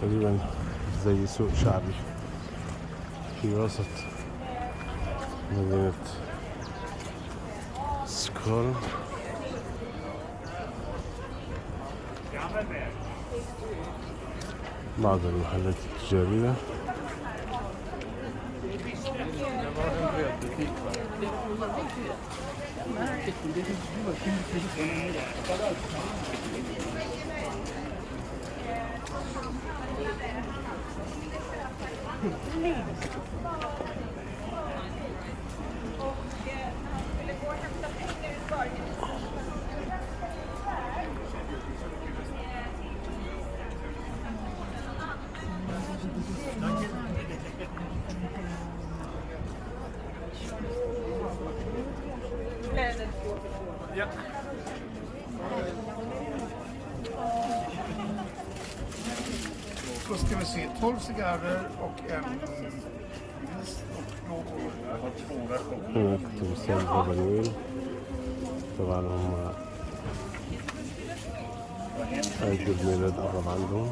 تقريبا زي سوق شعبي في وسط مدينة سكول. بعض المحلات التجارية. Ja. Då ska vi se, 12 cigarrer och en is och då jag har två versioner. هناك تمثال بابا نويل طبعا هم عيد الميلاد قرب عندهم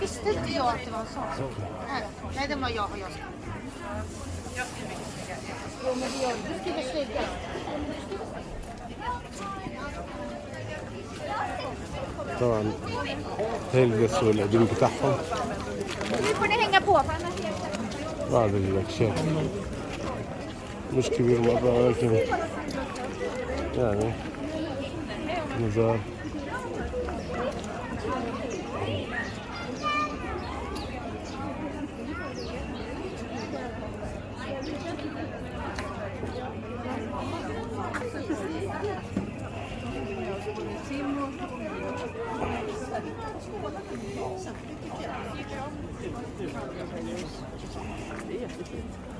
visste inte jag att det var en sån. Nej, Nej, den var jag och jag. Jo, men det gör du. skriver snygga. طبعا هيلبسوا القديم بتاعهم Nu får ni hänga på, för annars är det... بعض الأكشاف مش كبير مرة ولكن يعني نزار Det är jättefint.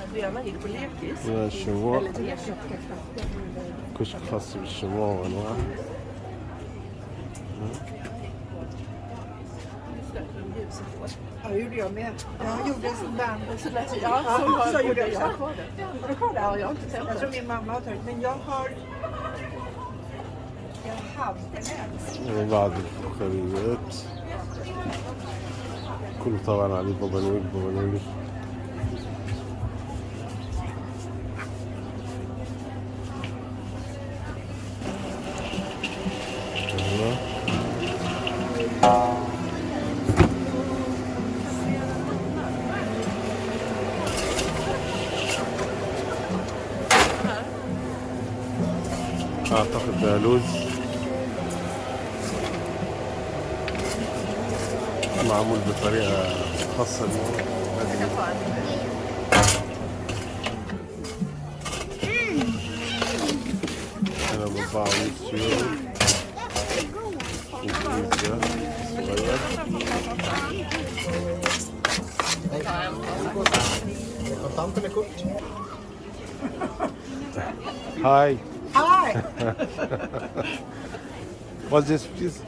lekis. من الشموع Eller lekis. كشك خاص بالشموع وأنواع Ja, det gjorde jag med. Jag gjorde en sån band. Så lät ja, Ja, så, har, så gjorde jag. jag har kvar det. Har du kvar det? Ja, jag har inte sett Jag tror det. min mamma har tagit men jag har... Jag hade en. وبعض الفخاريات كله طبعا عليه بابا نويل بابا نويل أعتقد ده لوز. معمول بطريقة خاصة أنا هاي. Hi. What's this please?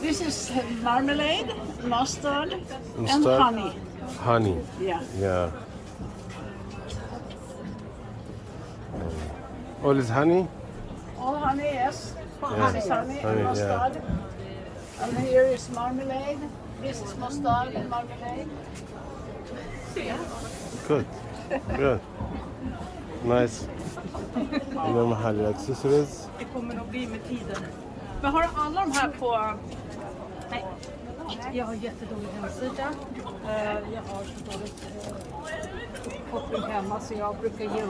This is marmalade, mustard, and honey. Honey. Yeah. Yeah. All is honey? All honey, yes. Yeah. Is honey, Honey, and yeah. mustard. And here is marmalade. This is mustard and marmalade. Yeah. Good. Good. Nice. Inom härliga accessories. Det kommer nog bli med tiden. Men har du alla de här på... Nej. Jag har jättedålig hemsida. Eh, jag har så dåligt eh, koppling hemma så jag brukar ge upp.